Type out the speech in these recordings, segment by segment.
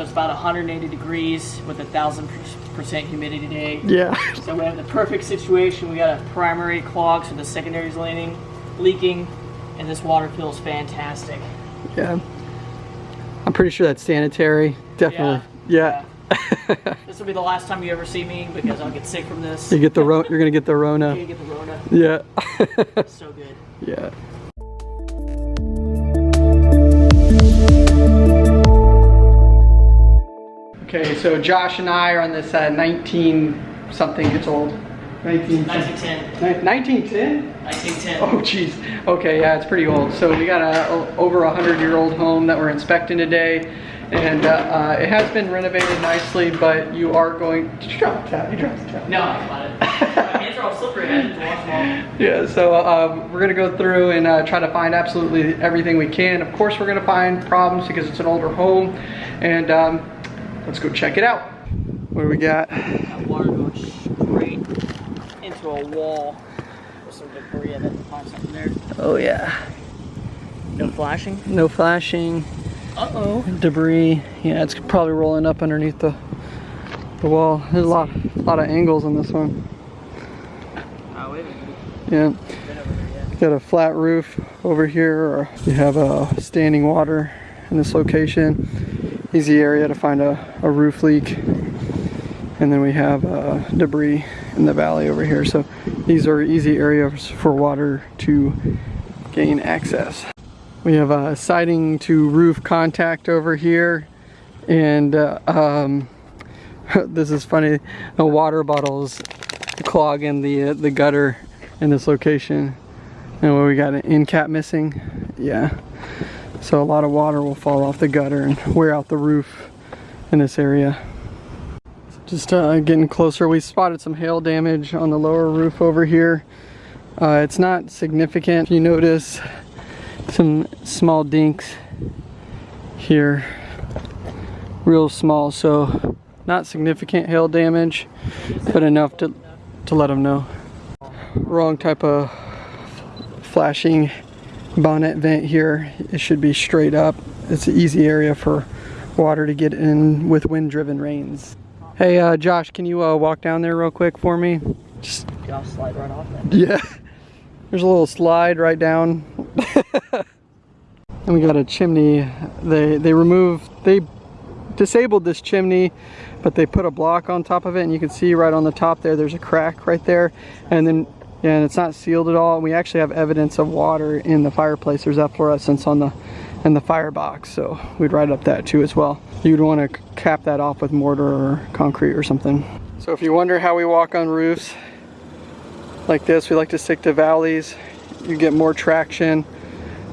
So it's about 180 degrees with a thousand percent humidity today. Yeah. So we have the perfect situation. We got a primary clog, so the secondary is leaning, leaking, and this water feels fantastic. Yeah. I'm pretty sure that's sanitary. Definitely. Yeah. yeah. this will be the last time you ever see me because I'll get sick from this. you get the ro- you're gonna get the Rona. You get the Rona. Yeah. so good. Yeah. Okay, so Josh and I are on this uh, 19 something, it's old. 19, 1910. 1910? 1910. Oh jeez. Okay, yeah, it's pretty old. So we got a, a over a hundred year old home that we're inspecting today. And uh, uh, it has been renovated nicely, but you are going, did you drop the towel? You dropped the towel. No, I got it. My hands are all slippery. I didn't wash them all. Yeah, so uh, we're gonna go through and uh, try to find absolutely everything we can. Of course, we're gonna find problems because it's an older home. And um, let's go check it out. What do we got? That water going straight into a wall with some debris. I had to find something there. Oh yeah. No flashing. No flashing, Uh-oh. debris. Yeah, it's probably rolling up underneath the the wall. There's a lot, a lot of angles on this one. Oh, wait. Yeah. Been over there yet. Got a flat roof over here, or you have a standing water in this location. Easy area to find a, a roof leak. And then we have uh, debris in the valley over here. So these are easy areas for water to gain access. We have a siding to roof contact over here. And uh, um, this is funny, the water bottles clogging the, uh, the gutter in this location. And what we got an end cap missing. Yeah. So a lot of water will fall off the gutter and wear out the roof in this area. Just uh, getting closer, we spotted some hail damage on the lower roof over here. Uh, it's not significant. You notice some small dinks here. Real small, so not significant hail damage, but enough to, to let them know. Wrong type of flashing bonnet vent here. It should be straight up. It's an easy area for water to get in with wind driven rains. Hey uh, Josh, can you uh, walk down there real quick for me? Just I'll slide right off then. yeah. There's a little slide right down. and we got a chimney. They they removed they disabled this chimney, but they put a block on top of it and you can see right on the top there there's a crack right there. And then yeah, and it's not sealed at all. We actually have evidence of water in the fireplace. There's efflorescence on the in the firebox, so we'd write up that too as well. You'd want to cap that off with mortar or concrete or something. So if you wonder how we walk on roofs, like this. We like to stick to valleys. You get more traction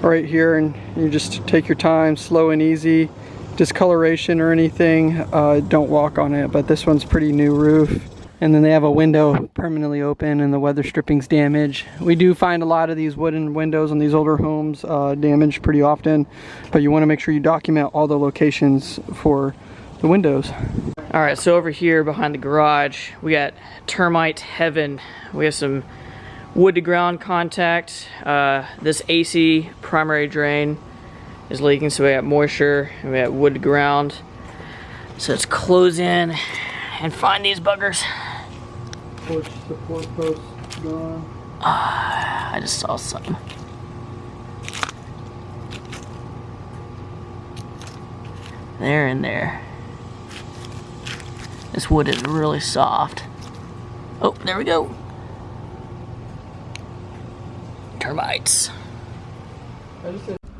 right here and you just take your time, slow and easy. Discoloration or anything, uh, don't walk on it. But this one's pretty new roof. And then they have a window permanently open and the weather stripping's damaged. We do find a lot of these wooden windows on these older homes uh, damaged pretty often. But you want to make sure you document all the locations for the windows. All right, so over here behind the garage, we got termite heaven. We have some wood to ground contact. Uh, this AC primary drain is leaking, so we got moisture and we got wood to ground. So let's close in and find these buggers. Porch support post gone. I just saw something. They're in there. This wood is really soft. Oh, there we go. Termites.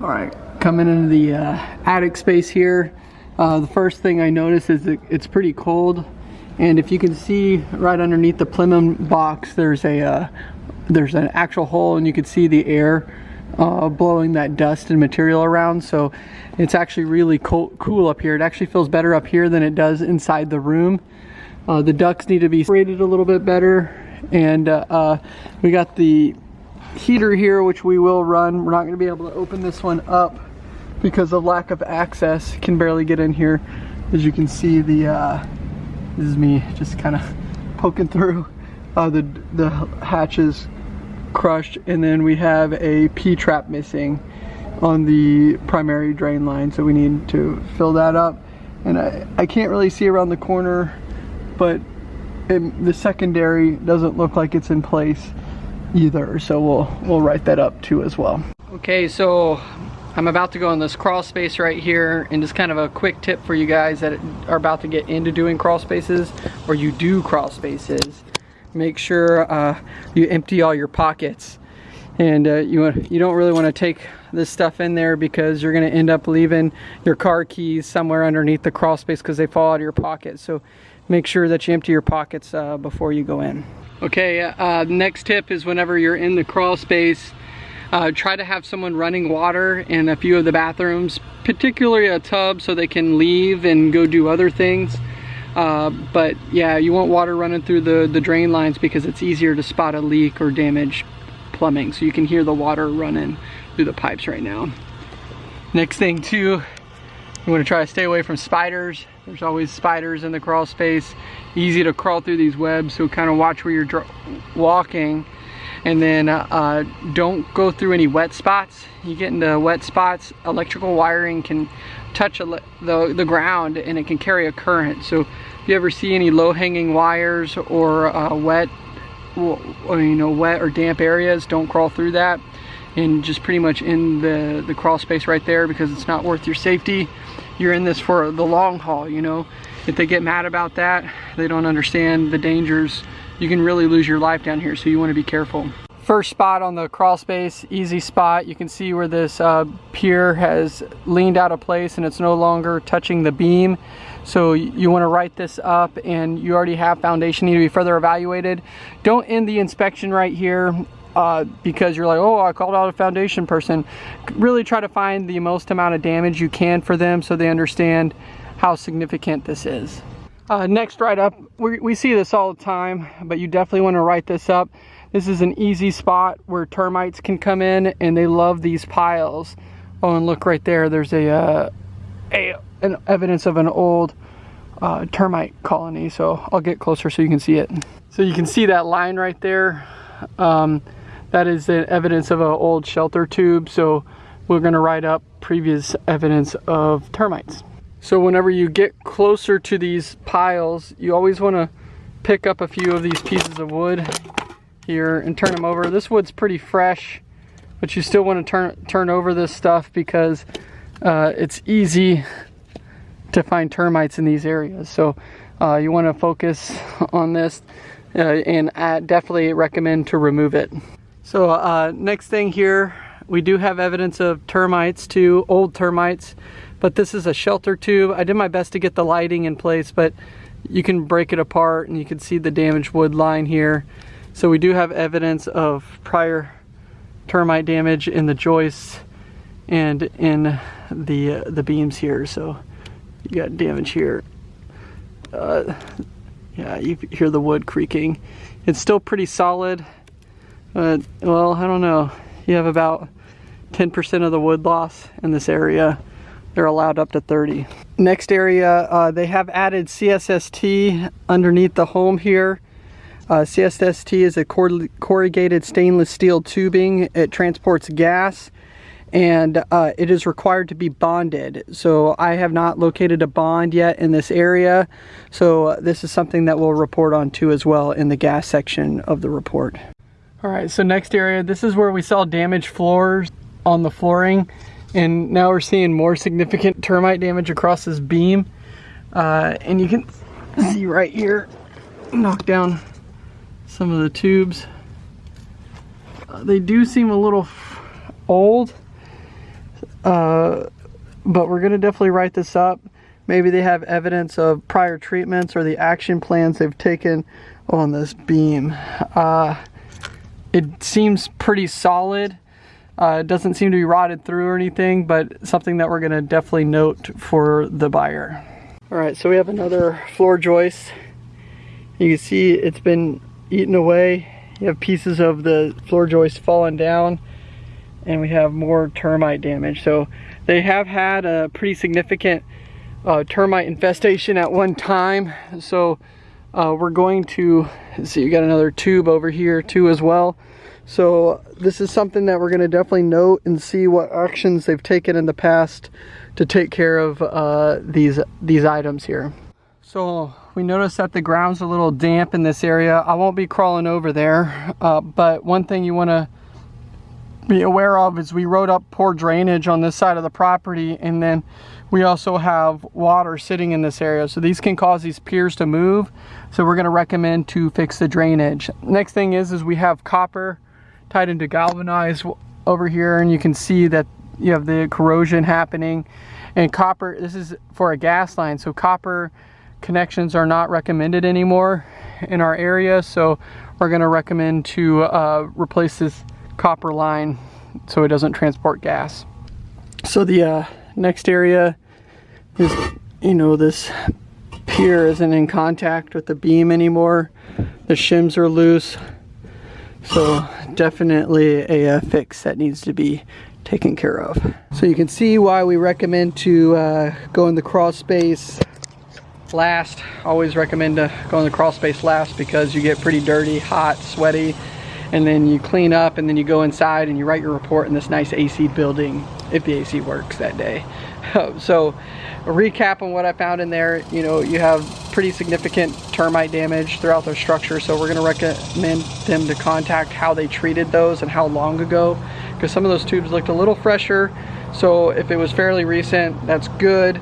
All right, coming into the uh, attic space here. Uh, the first thing I notice is that it's pretty cold, and if you can see right underneath the plenum box, there's a uh, there's an actual hole, and you can see the air uh, blowing that dust and material around. So it's actually really cool, cool up here. It actually feels better up here than it does inside the room. Uh, the ducts need to be rated a little bit better, and uh, uh, we got the heater here which we will run we're not going to be able to open this one up because of lack of access can barely get in here as you can see the uh, this is me just kind of poking through uh, the the hatches crushed and then we have a P-trap missing on the primary drain line so we need to fill that up and I, I can't really see around the corner, but it, the secondary doesn't look like it's in place either. So we'll, we'll write that up too as well. Okay, so I'm about to go in this crawl space right here and just kind of a quick tip for you guys that are about to get into doing crawl spaces or you do crawl spaces. Make sure uh, you empty all your pockets and uh, you, you don't really want to take this stuff in there because you're going to end up leaving your car keys somewhere underneath the crawl space because they fall out of your pocket. So make sure that you empty your pockets uh, before you go in. Okay, uh, next tip is whenever you're in the crawl space, uh, try to have someone running water in a few of the bathrooms, particularly a tub so they can leave and go do other things. Uh, but yeah, you want water running through the, the drain lines because it's easier to spot a leak or damage plumbing. So you can hear the water running through the pipes right now. Next thing too, you want to try to stay away from spiders. There's always spiders in the crawl space. Easy to crawl through these webs, so kind of watch where you're walking and then uh, uh, don't go through any wet spots. You get into wet spots electrical wiring can touch the, the ground and it can carry a current. So if you ever see any low-hanging wires or uh, wet or, you know wet or damp areas don't crawl through that. And just pretty much in the the crawl space right there because it's not worth your safety. You're in this for the long haul you know? If they get mad about that they don't understand the dangers you can really lose your life down here, so you want to be careful. First spot on the crawl space, easy spot. You can see where this uh, pier has leaned out of place and it's no longer touching the beam. So you want to write this up and you already have foundation need to be further evaluated. Don't end the inspection right here uh, because you're like, oh, I called out a foundation person. Really try to find the most amount of damage you can for them so they understand how significant this is. Uh, next write up, we, we see this all the time, but you definitely want to write this up. This is an easy spot where termites can come in and they love these piles. Oh, and look right there, there's a, uh, a an evidence of an old uh, termite colony. So I'll get closer so you can see it. So you can see that line right there. Um, that is the evidence of an old shelter tube. So we're gonna write up previous evidence of termites. So whenever you get closer to these piles, you always want to pick up a few of these pieces of wood here and turn them over. This wood's pretty fresh, but you still want to turn turn over this stuff because uh, it's easy to find termites in these areas. So uh, you want to focus on this uh, and I definitely recommend to remove it. So uh, next thing here, we do have evidence of termites too, old termites but this is a shelter tube. I did my best to get the lighting in place, but you can break it apart and you can see the damaged wood line here. So we do have evidence of prior termite damage in the joists and in the uh, the beams here. So you got damage here. Uh, yeah, you hear the wood creaking. It's still pretty solid. Well, I don't know. You have about 10% of the wood loss in this area. They're allowed up to 30. Next area, uh, they have added CSST underneath the home here. Uh, CSST is a corrugated stainless steel tubing. It transports gas and uh, it is required to be bonded. So I have not located a bond yet in this area. So uh, this is something that we'll report on too as well in the gas section of the report. All right, so next area, this is where we saw damaged floors on the flooring and now we're seeing more significant termite damage across this beam. Uh, and you can see right here knock down some of the tubes. Uh, they do seem a little old uh, but we're gonna definitely write this up. Maybe they have evidence of prior treatments or the action plans they've taken on this beam. Uh, it seems pretty solid uh, it doesn't seem to be rotted through or anything, but something that we're gonna definitely note for the buyer. All right, so we have another floor joist. You can see it's been eaten away. You have pieces of the floor joist falling down and we have more termite damage. So they have had a pretty significant uh, termite infestation at one time. So uh, we're going to see, you got another tube over here too as well. So this is something that we're gonna definitely note and see what actions they've taken in the past to take care of uh, these, these items here. So we noticed that the ground's a little damp in this area. I won't be crawling over there, uh, but one thing you wanna be aware of is we wrote up poor drainage on this side of the property and then we also have water sitting in this area. So these can cause these piers to move. So we're gonna recommend to fix the drainage. Next thing is, is we have copper tied into galvanized over here and you can see that you have the corrosion happening and copper, this is for a gas line. So copper connections are not recommended anymore in our area. So we're gonna recommend to uh, replace this copper line so it doesn't transport gas. So the uh, next area is, you know, this pier isn't in contact with the beam anymore. The shims are loose. So definitely a, uh, fix that needs to be taken care of. So you can see why we recommend to uh, go in the crawl space last. Always recommend to go in the crawl space last because you get pretty dirty, hot, sweaty, and then you clean up and then you go inside and you write your report in this nice AC building if the AC works that day. so a recap on what I found in there, you know, you have pretty significant termite damage throughout their structure. So we're gonna recommend them to contact how they treated those and how long ago, because some of those tubes looked a little fresher. So if it was fairly recent, that's good.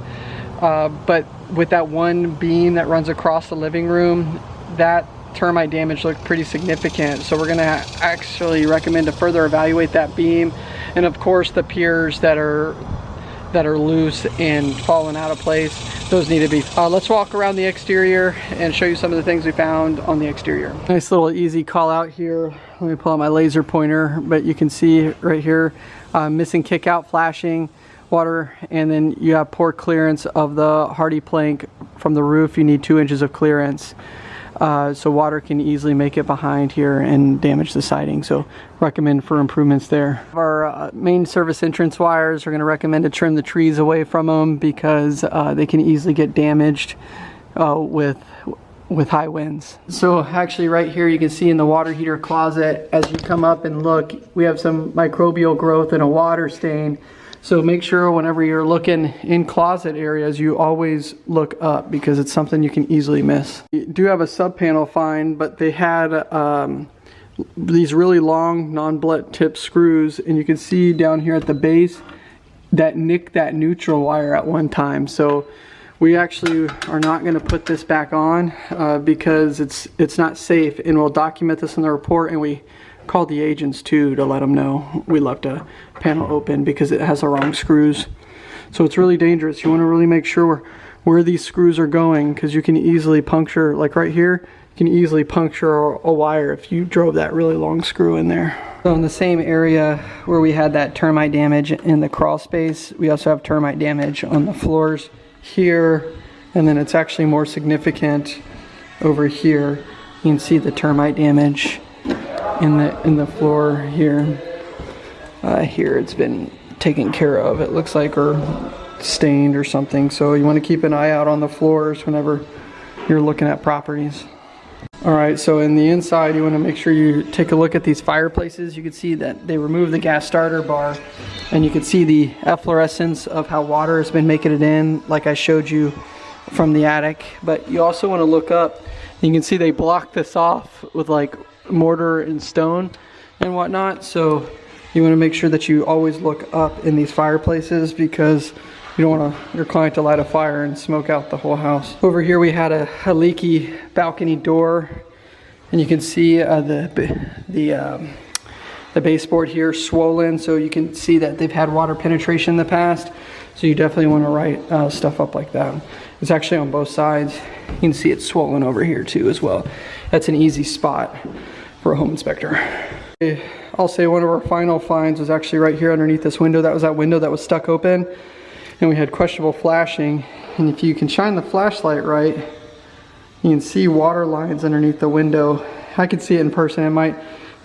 Uh, but with that one beam that runs across the living room, that termite damage looked pretty significant. So we're gonna actually recommend to further evaluate that beam. And of course the piers that are that are loose and falling out of place, those need to be. Uh, let's walk around the exterior and show you some of the things we found on the exterior. Nice little easy call out here. Let me pull out my laser pointer, but you can see right here, uh, missing kick out flashing, water, and then you have poor clearance of the HardiePlank from the roof. You need two inches of clearance. Uh, so water can easily make it behind here and damage the siding. So recommend for improvements there. Our uh, main service entrance wires are going to recommend to trim the trees away from them because uh, they can easily get damaged uh, with with high winds. So actually right here you can see in the water heater closet as you come up and look we have some microbial growth and a water stain so make sure whenever you're looking in closet areas, you always look up because it's something you can easily miss. You do have a sub panel fine, but they had um, these really long non-blunt tip screws and you can see down here at the base that nicked that neutral wire at one time. So we actually are not going to put this back on uh, because it's it's not safe and we'll document this in the report and we called the agents too to let them know we left a panel open because it has the wrong screws. So it's really dangerous. You want to really make sure where these screws are going because you can easily puncture, like right here, you can easily puncture a wire if you drove that really long screw in there. So in the same area where we had that termite damage in the crawl space, we also have termite damage on the floors here, and then it's actually more significant over here. You can see the termite damage in the in the floor here. Uh, here it's been taken care of. It looks like or stained or something. So you want to keep an eye out on the floors whenever you're looking at properties. All right, so in the inside, you want to make sure you take a look at these fireplaces. You can see that they removed the gas starter bar and you can see the efflorescence of how water has been making it in, like I showed you from the attic. But you also want to look up. You can see they blocked this off with like mortar and stone and whatnot. So you want to make sure that you always look up in these fireplaces because you don't want your client to light a fire and smoke out the whole house. Over here we had a, a leaky balcony door and you can see uh, the, the, um, the baseboard here swollen so you can see that they've had water penetration in the past. So you definitely want to write uh, stuff up like that. It's actually on both sides. You can see it's swollen over here too as well. That's an easy spot for a home inspector. I'll say one of our final finds was actually right here underneath this window. That was that window that was stuck open and we had questionable flashing. And if you can shine the flashlight right, you can see water lines underneath the window. I can see it in person. It might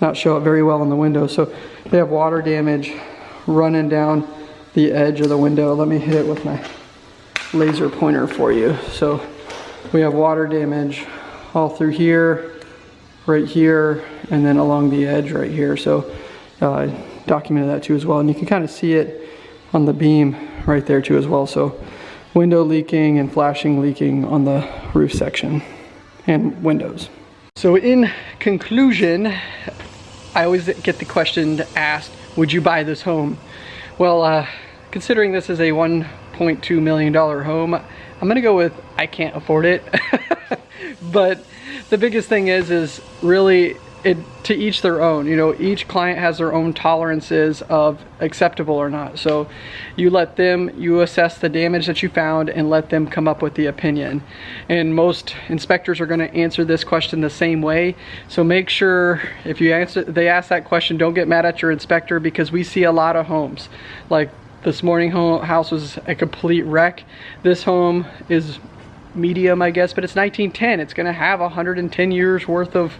not show up very well in the window. So they have water damage running down the edge of the window. Let me hit it with my laser pointer for you. So we have water damage all through here, right here and then along the edge right here. So uh, documented that too as well. And you can kind of see it on the beam right there too as well. So window leaking and flashing leaking on the roof section and windows. So in conclusion, I always get the question asked, would you buy this home? Well, uh, considering this is a $1.2 million home, I'm gonna go with I can't afford it. but the biggest thing is, is really it to each their own. You know, each client has their own tolerances of acceptable or not. So you let them, you assess the damage that you found and let them come up with the opinion. And most inspectors are gonna answer this question the same way. So make sure if you answer, they ask that question, don't get mad at your inspector because we see a lot of homes. Like this morning home house was a complete wreck. This home is medium, I guess, but it's 1910. It's gonna have 110 years worth of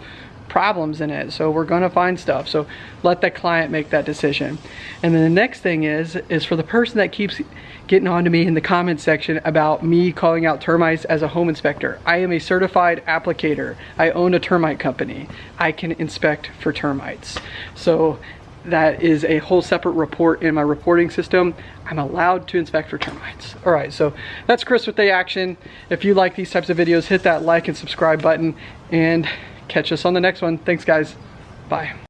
problems in it. So we're gonna find stuff. So let the client make that decision. And then the next thing is, is for the person that keeps getting on to me in the comment section about me calling out termites as a home inspector. I am a certified applicator. I own a termite company. I can inspect for termites. So that is a whole separate report in my reporting system. I'm allowed to inspect for termites. All right, so that's Chris with the action. If you like these types of videos, hit that like and subscribe button and catch us on the next one. Thanks guys, bye.